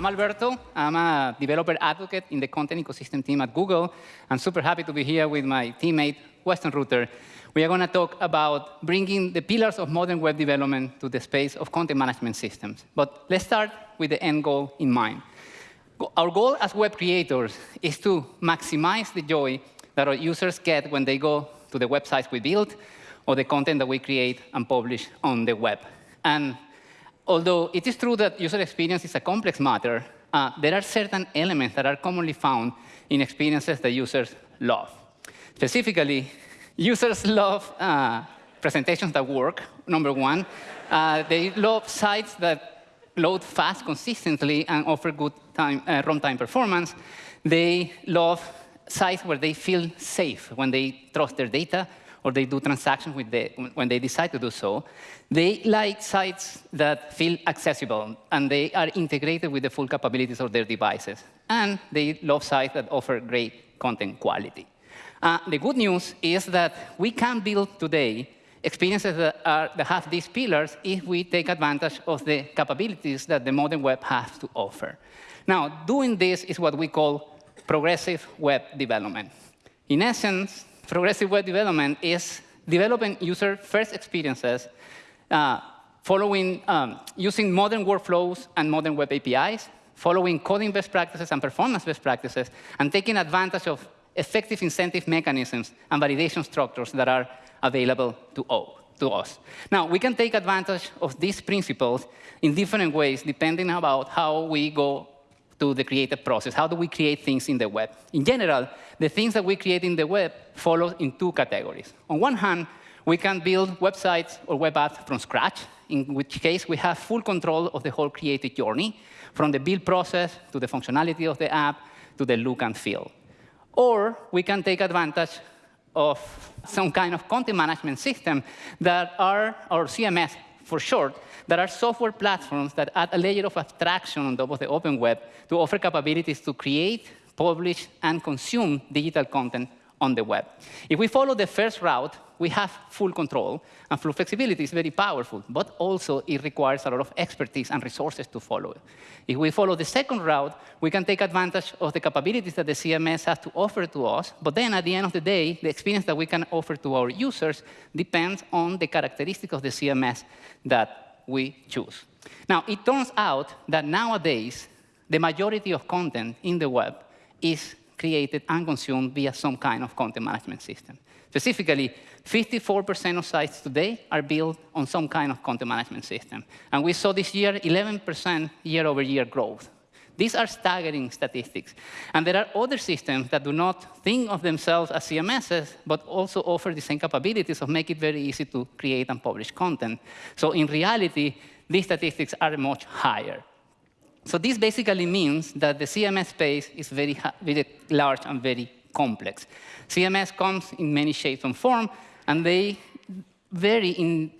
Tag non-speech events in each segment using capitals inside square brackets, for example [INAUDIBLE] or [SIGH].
I'm Alberto. I'm a developer advocate in the content ecosystem team at Google. I'm super happy to be here with my teammate, Weston Ruter. We are going to talk about bringing the pillars of modern web development to the space of content management systems. But let's start with the end goal in mind. Our goal as web creators is to maximize the joy that our users get when they go to the websites we build or the content that we create and publish on the web. And although it is true that user experience is a complex matter, uh, there are certain elements that are commonly found in experiences that users love. Specifically, users love uh, presentations that work, number one. Uh, they love sites that load fast consistently and offer good time, uh, runtime performance. They love sites where they feel safe when they trust their data or they do transactions the, when they decide to do so. They like sites that feel accessible, and they are integrated with the full capabilities of their devices. And they love sites that offer great content quality. Uh, the good news is that we can build today experiences that, are, that have these pillars if we take advantage of the capabilities that the modern web has to offer. Now, doing this is what we call progressive web development. In essence, progressive web development is developing user-first experiences uh, following, um, using modern workflows and modern web APIs, following coding best practices and performance best practices, and taking advantage of effective incentive mechanisms and validation structures that are available to, all, to us. Now, we can take advantage of these principles in different ways, depending about how we go to the creative process. How do we create things in the web? In general, the things that we create in the web follow in two categories. On one hand, we can build websites or web apps from scratch, in which case we have full control of the whole creative journey, from the build process to the functionality of the app to the look and feel. Or we can take advantage of some kind of content management system that are, or CMS for short, there are software platforms that add a layer of abstraction on top of the open web to offer capabilities to create, publish, and consume digital content on the web. If we follow the first route, we have full control, and full flexibility is very powerful, but also it requires a lot of expertise and resources to follow it. If we follow the second route, we can take advantage of the capabilities that the CMS has to offer to us, but then at the end of the day, the experience that we can offer to our users depends on the characteristics of the CMS that we choose. Now, it turns out that nowadays, the majority of content in the web is created and consumed via some kind of content management system. Specifically, 54% of sites today are built on some kind of content management system. And we saw this year 11% year-over-year growth. These are staggering statistics. And there are other systems that do not think of themselves as CMSs, but also offer the same capabilities of make it very easy to create and publish content. So in reality, these statistics are much higher. So this basically means that the CMS space is very, very large and very complex. CMS comes in many shapes and forms, and they vary in,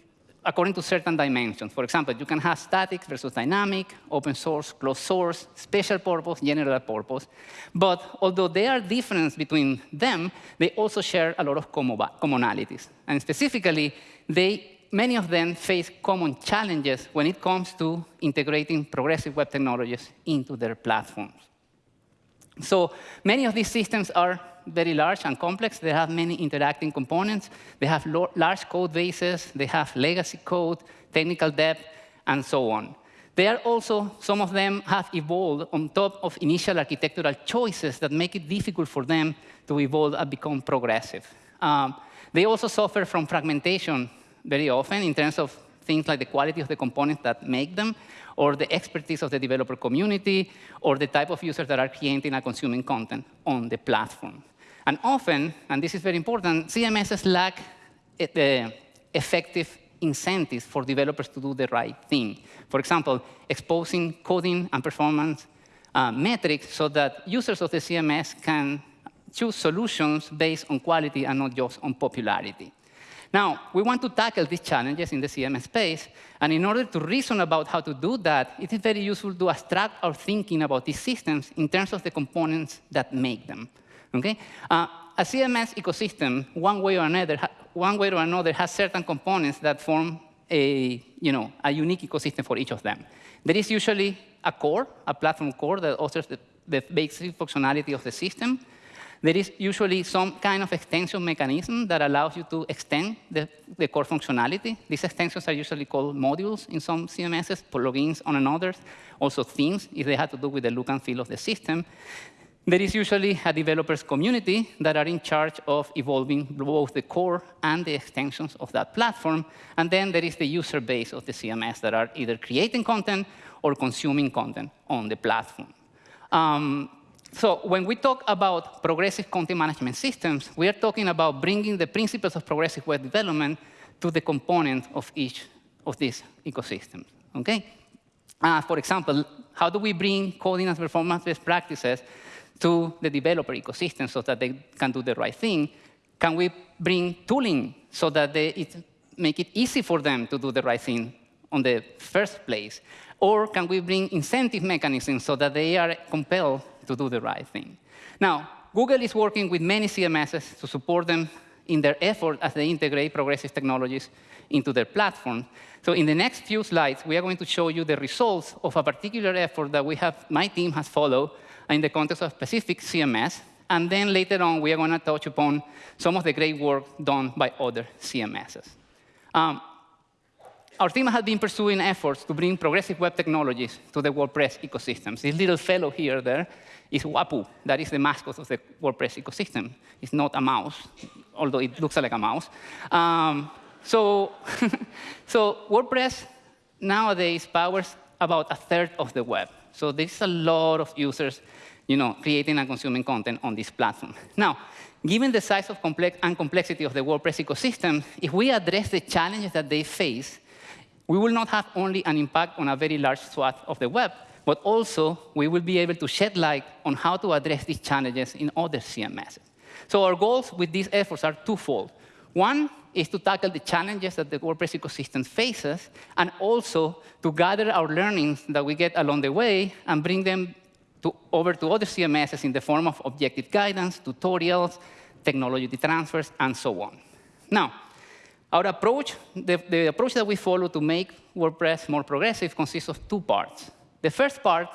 according to certain dimensions. For example, you can have static versus dynamic, open source, closed source, special purpose, general purpose. But although there are differences between them, they also share a lot of commonalities. And specifically, they many of them face common challenges when it comes to integrating progressive web technologies into their platforms. So many of these systems are very large and complex. They have many interacting components. They have large code bases. They have legacy code, technical debt, and so on. They are also, some of them have evolved on top of initial architectural choices that make it difficult for them to evolve and become progressive. Um, they also suffer from fragmentation very often in terms of things like the quality of the components that make them, or the expertise of the developer community, or the type of users that are creating and consuming content on the platform. And often, and this is very important, CMSs lack the effective incentives for developers to do the right thing. For example, exposing coding and performance uh, metrics so that users of the CMS can choose solutions based on quality and not just on popularity. Now, we want to tackle these challenges in the CMS space, and in order to reason about how to do that, it is very useful to abstract our thinking about these systems in terms of the components that make them. Okay? Uh, a CMS ecosystem, one way or another, one way or another, has certain components that form a, you know, a unique ecosystem for each of them. There is usually a core, a platform core that offers the, the basic functionality of the system. There is usually some kind of extension mechanism that allows you to extend the, the core functionality. These extensions are usually called modules in some CMSs, plugins on others, also themes if they have to do with the look and feel of the system. There is usually a developers community that are in charge of evolving both the core and the extensions of that platform. And then there is the user base of the CMS that are either creating content or consuming content on the platform. Um, so when we talk about progressive content management systems, we are talking about bringing the principles of progressive web development to the component of each of these ecosystems. Okay? Uh, for example, how do we bring coding and performance best practices to the developer ecosystem so that they can do the right thing? Can we bring tooling so that they it, make it easy for them to do the right thing on the first place? Or can we bring incentive mechanisms so that they are compelled to do the right thing. Now, Google is working with many CMSs to support them in their effort as they integrate progressive technologies into their platform. So in the next few slides, we are going to show you the results of a particular effort that we have, my team has followed in the context of specific CMS. And then later on, we are going to touch upon some of the great work done by other CMSs. Um, our team has been pursuing efforts to bring progressive web technologies to the WordPress ecosystems. This little fellow here there is Wapuu. That is the mascot of the WordPress ecosystem. It's not a mouse, although it looks like a mouse. Um, so, [LAUGHS] so WordPress nowadays powers about a third of the web. So there's a lot of users you know, creating and consuming content on this platform. Now, given the size of complex and complexity of the WordPress ecosystem, if we address the challenges that they face, we will not have only an impact on a very large swath of the web, but also we will be able to shed light on how to address these challenges in other CMSs. So our goals with these efforts are twofold. One is to tackle the challenges that the WordPress ecosystem faces, and also to gather our learnings that we get along the way and bring them to, over to other CMSs in the form of objective guidance, tutorials, technology transfers, and so on. Now, our approach, the, the approach that we follow to make WordPress more progressive consists of two parts. The first part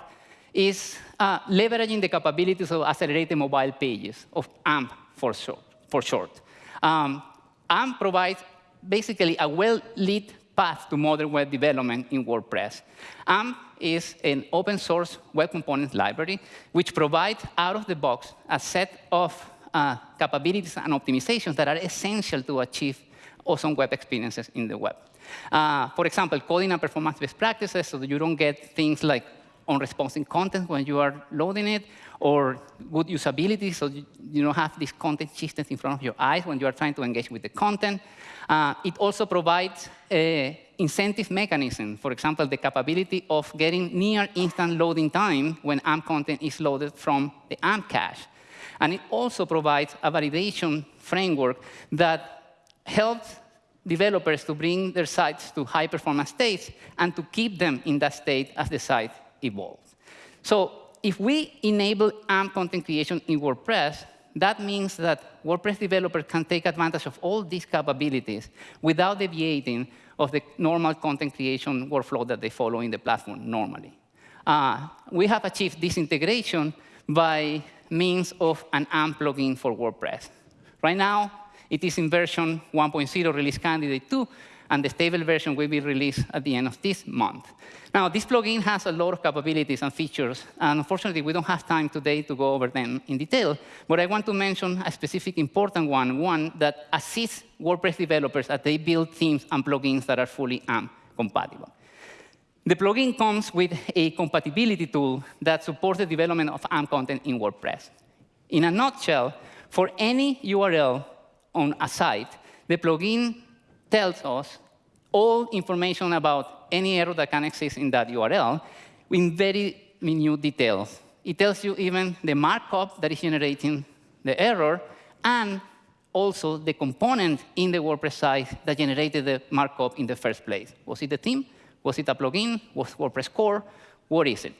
is uh, leveraging the capabilities of accelerated mobile pages, of AMP for short. For short. Um, AMP provides basically a well-lit path to modern web development in WordPress. AMP is an open source web component library which provides out of the box a set of uh, capabilities and optimizations that are essential to achieve awesome web experiences in the web. Uh, for example, coding and performance best practices so that you don't get things like unresponsive content when you are loading it, or good usability, so you, you don't have this content systems in front of your eyes when you are trying to engage with the content. Uh, it also provides a incentive mechanism, for example, the capability of getting near instant loading time when AMP content is loaded from the AMP cache. And it also provides a validation framework that helps developers to bring their sites to high-performance states and to keep them in that state as the site evolves. So if we enable AMP content creation in WordPress, that means that WordPress developers can take advantage of all these capabilities without deviating of the normal content creation workflow that they follow in the platform normally. Uh, we have achieved this integration by means of an AMP plugin for WordPress. Right now, it is in version 1.0 release candidate 2, and the stable version will be released at the end of this month. Now, this plugin has a lot of capabilities and features, and unfortunately, we don't have time today to go over them in detail, but I want to mention a specific important one, one that assists WordPress developers as they build themes and plugins that are fully AMP compatible. The plugin comes with a compatibility tool that supports the development of AMP content in WordPress. In a nutshell, for any URL on a site, the plugin tells us all information about any error that can exist in that URL in very minute details. It tells you even the markup that is generating the error and also the component in the WordPress site that generated the markup in the first place. Was it the theme? Was it a plugin? Was WordPress core? What is it?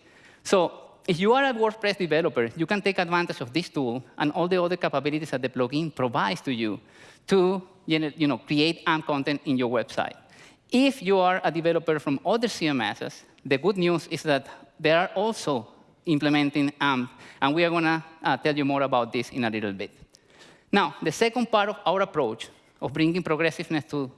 So if you are a WordPress developer, you can take advantage of this tool and all the other capabilities that the plugin provides to you to you know, create AMP content in your website. If you are a developer from other CMSs, the good news is that they are also implementing AMP, and we are going to uh, tell you more about this in a little bit. Now, the second part of our approach of bringing progressiveness to,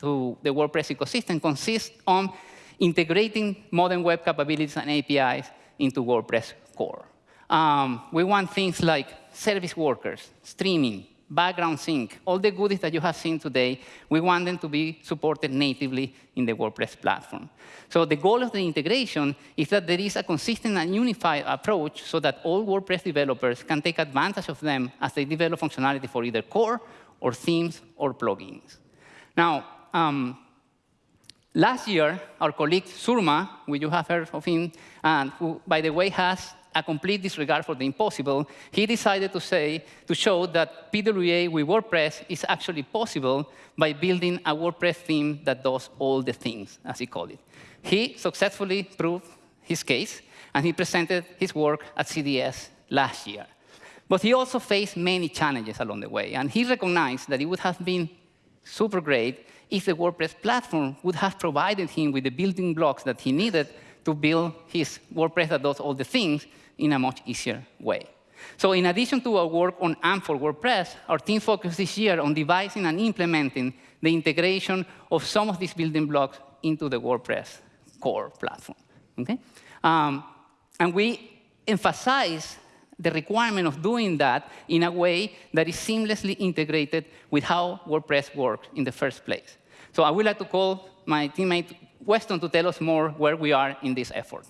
to the WordPress ecosystem consists on integrating modern web capabilities and APIs into WordPress core. Um, we want things like service workers, streaming, background sync, all the goodies that you have seen today, we want them to be supported natively in the WordPress platform. So the goal of the integration is that there is a consistent and unified approach so that all WordPress developers can take advantage of them as they develop functionality for either core or themes or plugins. Now, um, last year, our colleague Surma, which you have heard of him, and who, by the way, has a complete disregard for the impossible, he decided to say, to show that PWA with WordPress is actually possible by building a WordPress theme that does all the things, as he called it. He successfully proved his case, and he presented his work at CDS last year. But he also faced many challenges along the way, and he recognized that it would have been super great if the WordPress platform would have provided him with the building blocks that he needed to build his WordPress that does all the things in a much easier way. So in addition to our work on AMP for WordPress, our team focused this year on devising and implementing the integration of some of these building blocks into the WordPress core platform. Okay? Um, and we emphasize the requirement of doing that in a way that is seamlessly integrated with how WordPress works in the first place. So I would like to call my teammate Weston to tell us more where we are in this effort.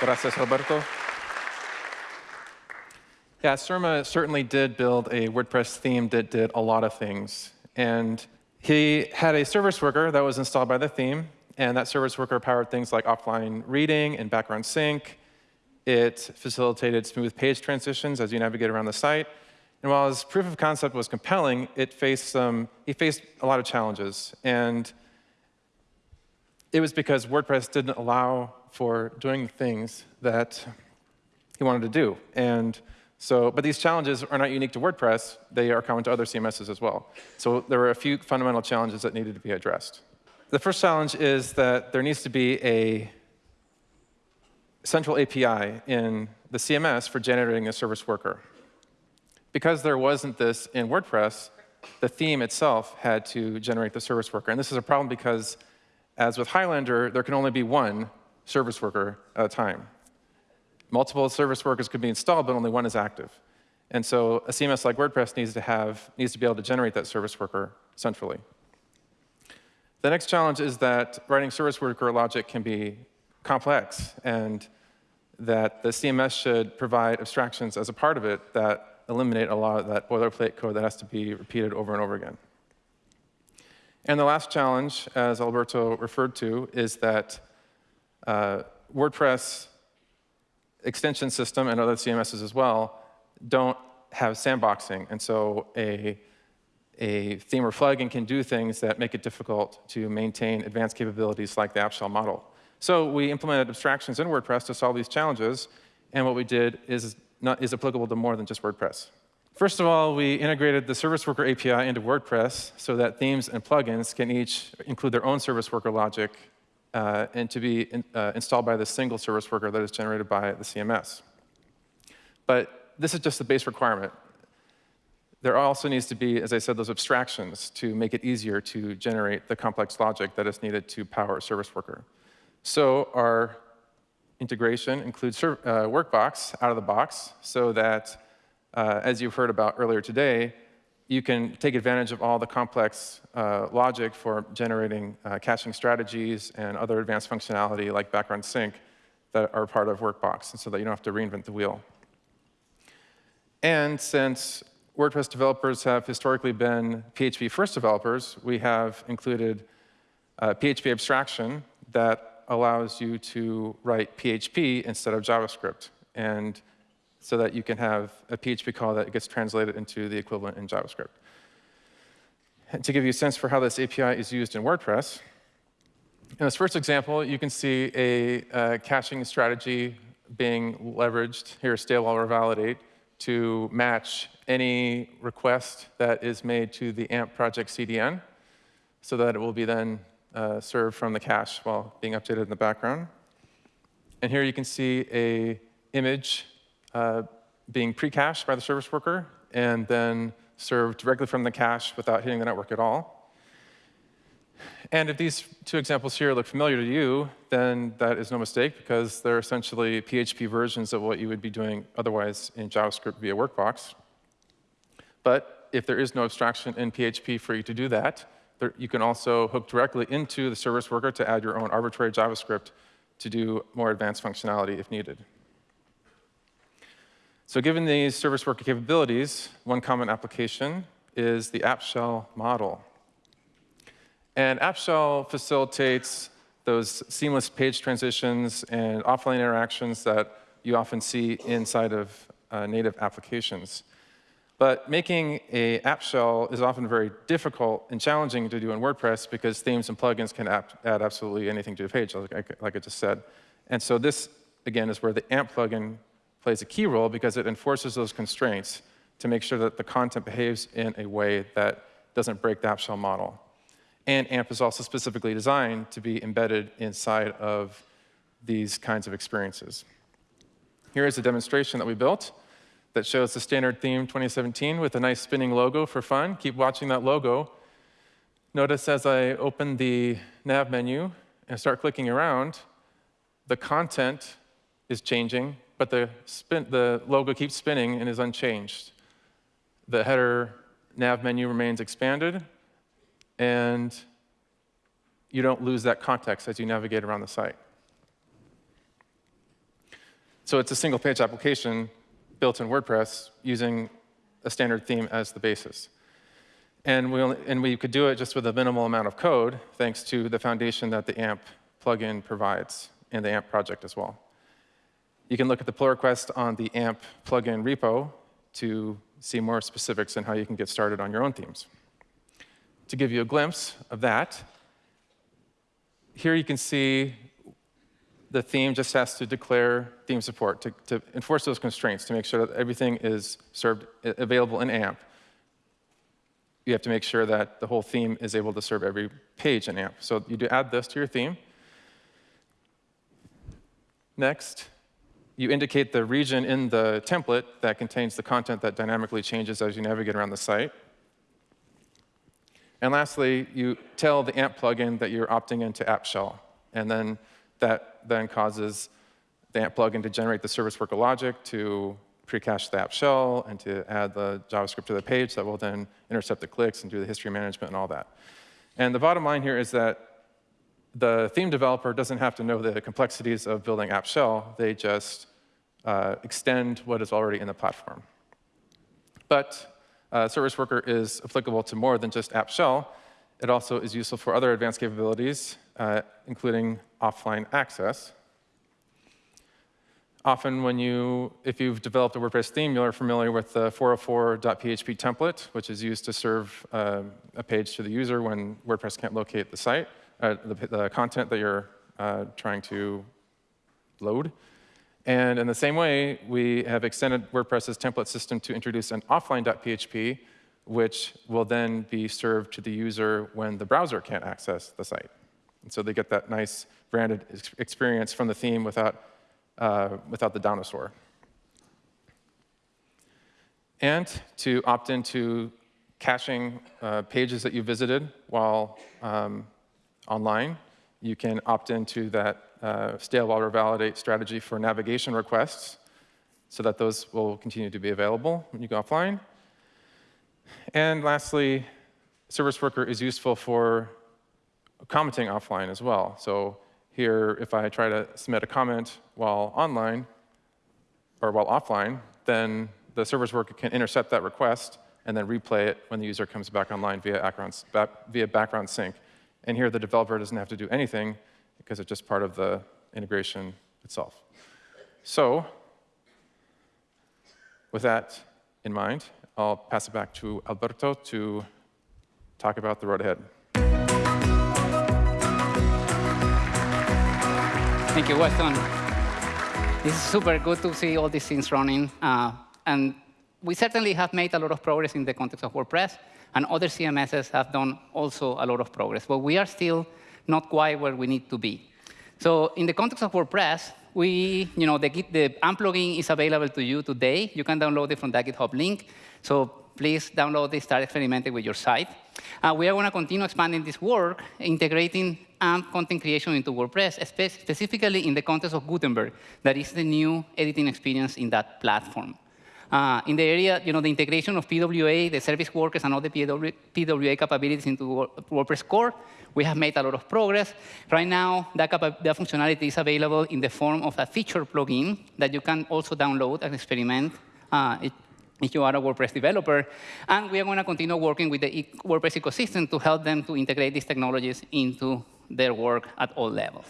Gracias, Roberto. Yeah, Surma certainly did build a WordPress theme that did a lot of things. And he had a service worker that was installed by the theme, and that service worker powered things like offline reading and background sync. It facilitated smooth page transitions as you navigate around the site. And while his proof of concept was compelling, it faced some, he faced a lot of challenges. And it was because WordPress didn't allow for doing things that he wanted to do. And so, but these challenges are not unique to WordPress. They are common to other CMSs as well. So there were a few fundamental challenges that needed to be addressed. The first challenge is that there needs to be a central API in the CMS for generating a service worker. Because there wasn't this in WordPress, the theme itself had to generate the service worker. And this is a problem because, as with Highlander, there can only be one service worker at a time. Multiple service workers could be installed, but only one is active. And so a CMS like WordPress needs to have needs to be able to generate that service worker centrally. The next challenge is that writing service worker logic can be complex, and that the CMS should provide abstractions as a part of it that eliminate a lot of that boilerplate code that has to be repeated over and over again. And the last challenge, as Alberto referred to, is that uh, WordPress extension system and other CMSs as well don't have sandboxing. And so a, a theme or plugin can do things that make it difficult to maintain advanced capabilities like the app shell model. So we implemented abstractions in WordPress to solve these challenges. And what we did is, not, is applicable to more than just WordPress. First of all, we integrated the Service Worker API into WordPress so that themes and plugins can each include their own service worker logic uh, and to be in, uh, installed by the single service worker that is generated by the CMS. But this is just the base requirement. There also needs to be, as I said, those abstractions to make it easier to generate the complex logic that is needed to power a service worker. So our integration includes uh, Workbox out of the box so that, uh, as you've heard about earlier today, you can take advantage of all the complex uh, logic for generating uh, caching strategies and other advanced functionality like background sync that are part of Workbox, and so that you don't have to reinvent the wheel. And since WordPress developers have historically been PHP first developers, we have included uh, PHP abstraction that allows you to write PHP instead of JavaScript. And so that you can have a PHP call that gets translated into the equivalent in JavaScript. And to give you a sense for how this API is used in WordPress, in this first example, you can see a, a caching strategy being leveraged. Here, stale while validate to match any request that is made to the AMP project CDN so that it will be then uh, served from the cache while being updated in the background. And here you can see a image uh, being pre-cached by the service worker and then served directly from the cache without hitting the network at all. And if these two examples here look familiar to you, then that is no mistake because they're essentially PHP versions of what you would be doing otherwise in JavaScript via Workbox. But if there is no abstraction in PHP for you to do that, there, you can also hook directly into the service worker to add your own arbitrary JavaScript to do more advanced functionality if needed. So given these service worker capabilities, one common application is the app shell model. And App Shell facilitates those seamless page transitions and offline interactions that you often see inside of uh, native applications. But making a app shell is often very difficult and challenging to do in WordPress because themes and plugins can add absolutely anything to a page, like I, like I just said. And so this, again, is where the AMP plugin plays a key role because it enforces those constraints to make sure that the content behaves in a way that doesn't break the app shell model. And AMP is also specifically designed to be embedded inside of these kinds of experiences. Here is a demonstration that we built that shows the standard theme 2017 with a nice spinning logo for fun. Keep watching that logo. Notice as I open the nav menu and start clicking around, the content is changing, but the, spin, the logo keeps spinning and is unchanged. The header nav menu remains expanded, and you don't lose that context as you navigate around the site. So it's a single page application built in WordPress using a standard theme as the basis. And we, only, and we could do it just with a minimal amount of code, thanks to the foundation that the AMP plugin provides and the AMP project as well. You can look at the pull request on the AMP plugin repo to see more specifics on how you can get started on your own themes to give you a glimpse of that, here you can see the theme just has to declare theme support to, to enforce those constraints to make sure that everything is served available in AMP. You have to make sure that the whole theme is able to serve every page in AMP. So you do add this to your theme. Next, you indicate the region in the template that contains the content that dynamically changes as you navigate around the site. And lastly, you tell the AMP plugin that you're opting into App Shell. And then that then causes the AMP plugin to generate the service worker logic to pre-cache the app shell and to add the JavaScript to the page that will then intercept the clicks and do the history management and all that. And the bottom line here is that the theme developer doesn't have to know the complexities of building app shell. They just uh, extend what is already in the platform. But uh, Service Worker is applicable to more than just App Shell. It also is useful for other advanced capabilities, uh, including offline access. Often when you, if you've developed a WordPress theme, you're familiar with the 404.php template, which is used to serve uh, a page to the user when WordPress can't locate the site, uh, the, the, content that you're uh, trying to load. And in the same way, we have extended WordPress's template system to introduce an offline.php, which will then be served to the user when the browser can't access the site. And so they get that nice branded experience from the theme without, uh, without the dinosaur. And to opt into caching uh, pages that you visited while um, online, you can opt into that uh, stale while revalidate strategy for navigation requests so that those will continue to be available when you go offline. And lastly, Service Worker is useful for commenting offline as well. So here, if I try to submit a comment while online, or while offline, then the Service Worker can intercept that request and then replay it when the user comes back online via background, via background sync. And here, the developer doesn't have to do anything because it's just part of the integration itself. So with that in mind, I'll pass it back to Alberto to talk about the road ahead. Thank you, Weston. This is super good to see all these things running. Uh, and we certainly have made a lot of progress in the context of WordPress, and other CMSs have done also a lot of progress. But we are still not quite where we need to be. So in the context of WordPress, we, you know, the, the AMP plugin is available to you today. You can download it from the GitHub link. So please download it, start experimenting with your site. Uh, we are going to continue expanding this work, integrating AMP content creation into WordPress, spe specifically in the context of Gutenberg. That is the new editing experience in that platform. Uh, in the area, you know, the integration of PWA, the service workers, and all the PW, PWA capabilities into WordPress core, we have made a lot of progress. Right now, that, that functionality is available in the form of a feature plugin that you can also download and experiment uh, it, if you are a WordPress developer. And we are going to continue working with the WordPress ecosystem to help them to integrate these technologies into their work at all levels.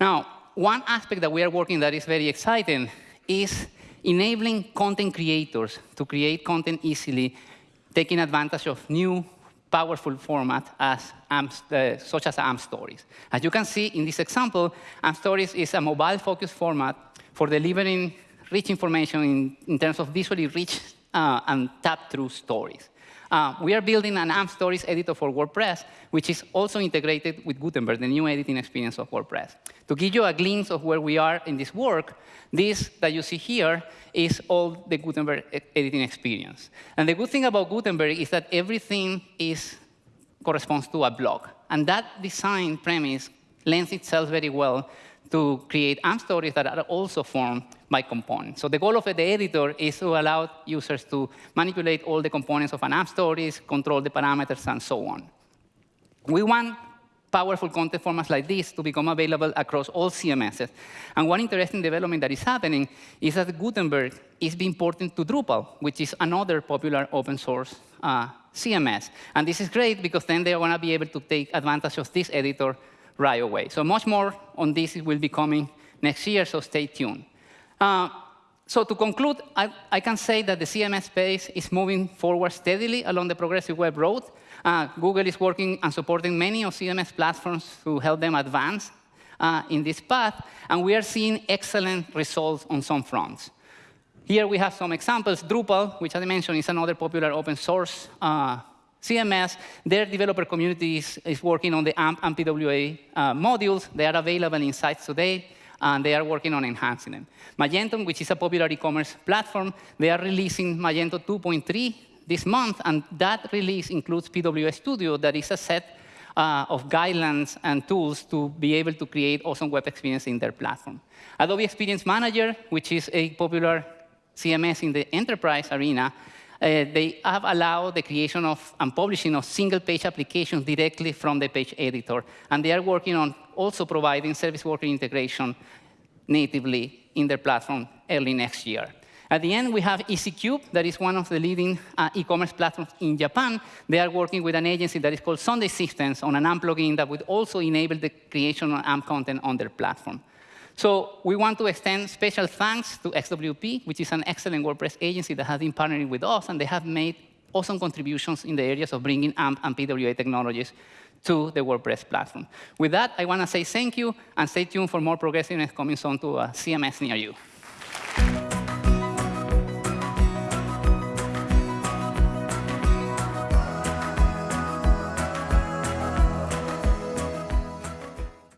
Now, one aspect that we are working that is very exciting is enabling content creators to create content easily, taking advantage of new powerful format as uh, such as AMP Stories. As you can see in this example, AMP Stories is a mobile-focused format for delivering rich information in, in terms of visually rich uh, and tap-through stories. Uh, we are building an AMP Stories editor for WordPress, which is also integrated with Gutenberg, the new editing experience of WordPress. To give you a glimpse of where we are in this work, this that you see here is all the Gutenberg editing experience. And the good thing about Gutenberg is that everything is, corresponds to a block. And that design premise lends itself very well to create AMP stories that are also formed by components. So the goal of the editor is to allow users to manipulate all the components of an AMP stories, control the parameters, and so on. We want powerful content formats like this to become available across all CMSs. And one interesting development that is happening is that Gutenberg is being ported to Drupal, which is another popular open source uh, CMS. And this is great because then they're going to be able to take advantage of this editor right away. So much more on this will be coming next year, so stay tuned. Uh, so to conclude, I, I, can say that the CMS space is moving forward steadily along the progressive web road. Uh, Google is working and supporting many of CMS platforms to help them advance uh, in this path, and we are seeing excellent results on some fronts. Here we have some examples. Drupal, which I mentioned is another popular open source uh, CMS, their developer community is, is, working on the AMP and PWA uh, modules. They are available in sites today, and they are working on enhancing them. Magento, which is a popular e-commerce platform, they are releasing Magento 2.3 this month, and that release includes PWA Studio, that is a set uh, of guidelines and tools to be able to create awesome web experience in their platform. Adobe Experience Manager, which is a popular CMS in the enterprise arena, they have allowed the creation of and publishing of single-page applications directly from the page editor. And they are working on also providing service worker integration natively in their platform early next year. At the end, we have EC-CUBE, that is one of the leading uh, e-commerce platforms in Japan. They are working with an agency that is called Sunday Systems on an AMP plugin that would also enable the creation of AMP content on their platform. So we want to extend special thanks to XWP, which is an excellent WordPress agency that has been partnering with us, and they have made awesome contributions in the areas of bringing AMP and PWA technologies to the WordPress platform. With that, I want to say thank you, and stay tuned for more progressiveness coming soon to uh, a CMS near you.